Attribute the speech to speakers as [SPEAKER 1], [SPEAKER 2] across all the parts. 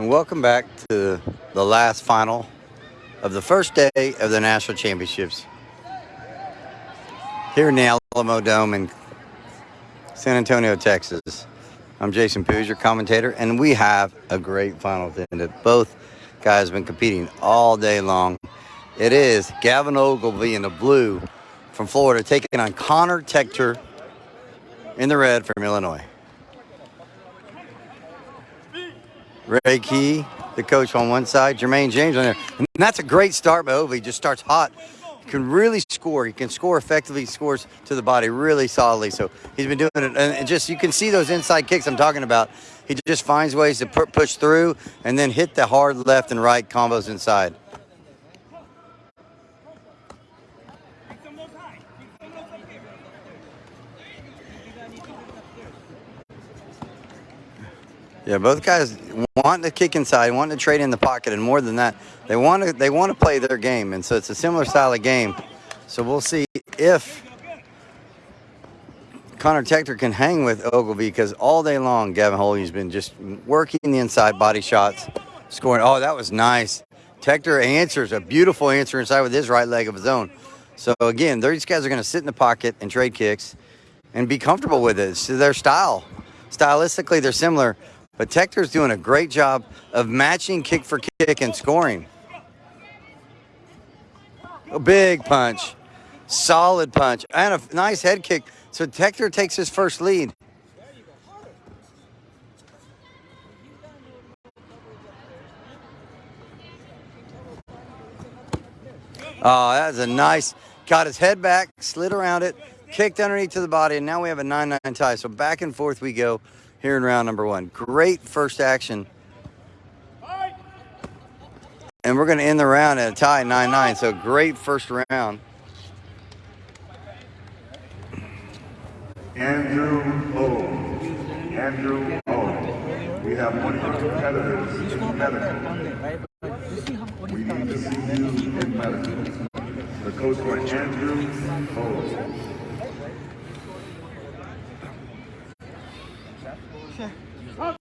[SPEAKER 1] and welcome back to the last final of the first day of the national championships here in the Alamo Dome in San Antonio, Texas. I'm Jason Poos, your commentator, and we have a great final that both guys have been competing all day long. It is Gavin Ogilvy in the blue from Florida taking on Connor Tector in the red from Illinois. Ray Key, the coach on one side, Jermaine James on there. And that's a great start by Ovi. Just starts hot. He can really score. He can score effectively. He scores to the body really solidly. So he's been doing it. And just you can see those inside kicks I'm talking about. He just finds ways to push through and then hit the hard left and right combos inside. Yeah, both guys want to kick inside, want to trade in the pocket, and more than that, they want to they want to play their game, and so it's a similar style of game. So we'll see if Connor Tector can hang with Ogilvy because all day long, Gavin Holly's been just working the inside body shots, scoring. Oh, that was nice. Tector answers a beautiful answer inside with his right leg of his own. So again, these guys are going to sit in the pocket and trade kicks and be comfortable with it. It's their style. Stylistically, they're similar. But Tector's doing a great job of matching kick for kick and scoring. A big punch, solid punch, and a nice head kick. So Tector takes his first lead. Oh, that was a nice, got his head back, slid around it, kicked underneath to the body, and now we have a 9-9 tie. So back and forth we go here in round number one. Great first action. And we're going to end the round at a tie 9-9. So great first round.
[SPEAKER 2] Andrew O. Andrew O. We have one of your competitors in medical. We need to see you in medical. The coach for Andrew O.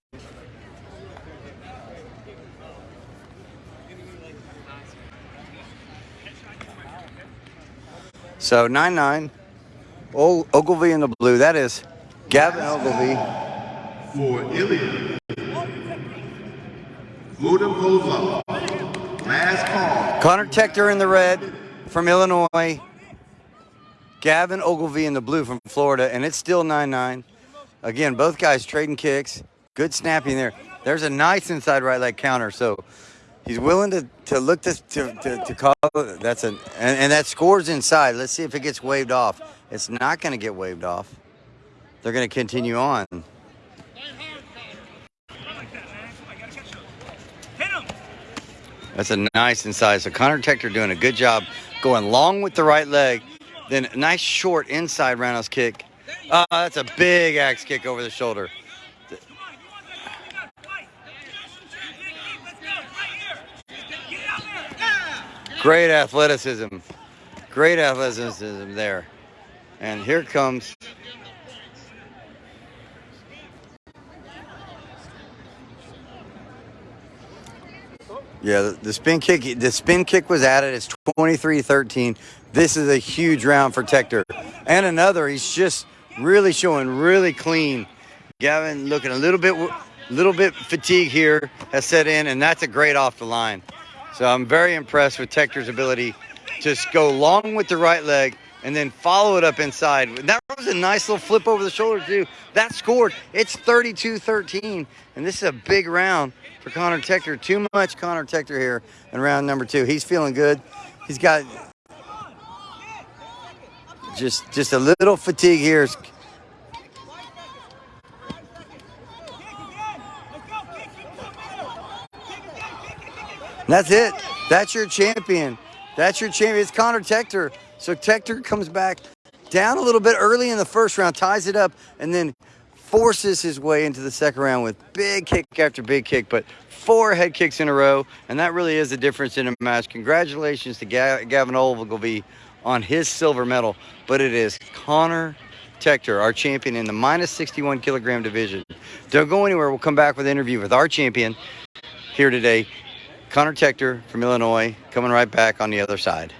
[SPEAKER 1] So 9-9. Ogilvy in the blue. That is Gavin Ogilvy.
[SPEAKER 2] For Ilya. Ludopova. Last call.
[SPEAKER 1] Connor Tector in the red from Illinois. Gavin Ogilvy in the blue from Florida. And it's still 9-9. Again, both guys trading kicks. Good snapping there. There's a nice inside right leg counter. So he's willing to, to look to, to, to, to call. That's an, and, and that scores inside. Let's see if it gets waved off. It's not going to get waved off. They're going to continue on. That's a nice inside. So Connor Tector doing a good job going long with the right leg. Then a nice short inside roundhouse kick. Uh, that's a big axe kick over the shoulder. Great athleticism. Great athleticism there. And here comes Yeah, the, the, spin kick the spin kick was added. It's 23-13. This is a huge round for Tector. And another, he's just really showing really clean. Gavin looking a little bit little bit fatigue here has set in and that's a great off the line. So I'm very impressed with Tector's ability to just go long with the right leg and then follow it up inside. That was a nice little flip over the shoulder too. That scored. It's 32-13, and this is a big round for Connor Tector. Too much Connor Tector here in round number two. He's feeling good. He's got just just a little fatigue here. That's it. That's your champion. That's your champion. It's Connor Tector. So Tector comes back down a little bit early in the first round, ties it up, and then forces his way into the second round with big kick after big kick, but four head kicks in a row, and that really is the difference in a match. Congratulations to Gavin Ogilvy on his silver medal, but it is Connor Tector, our champion in the minus 61 kilogram division. Don't go anywhere. We'll come back with an interview with our champion here today. Connor Tector from Illinois coming right back on the other side.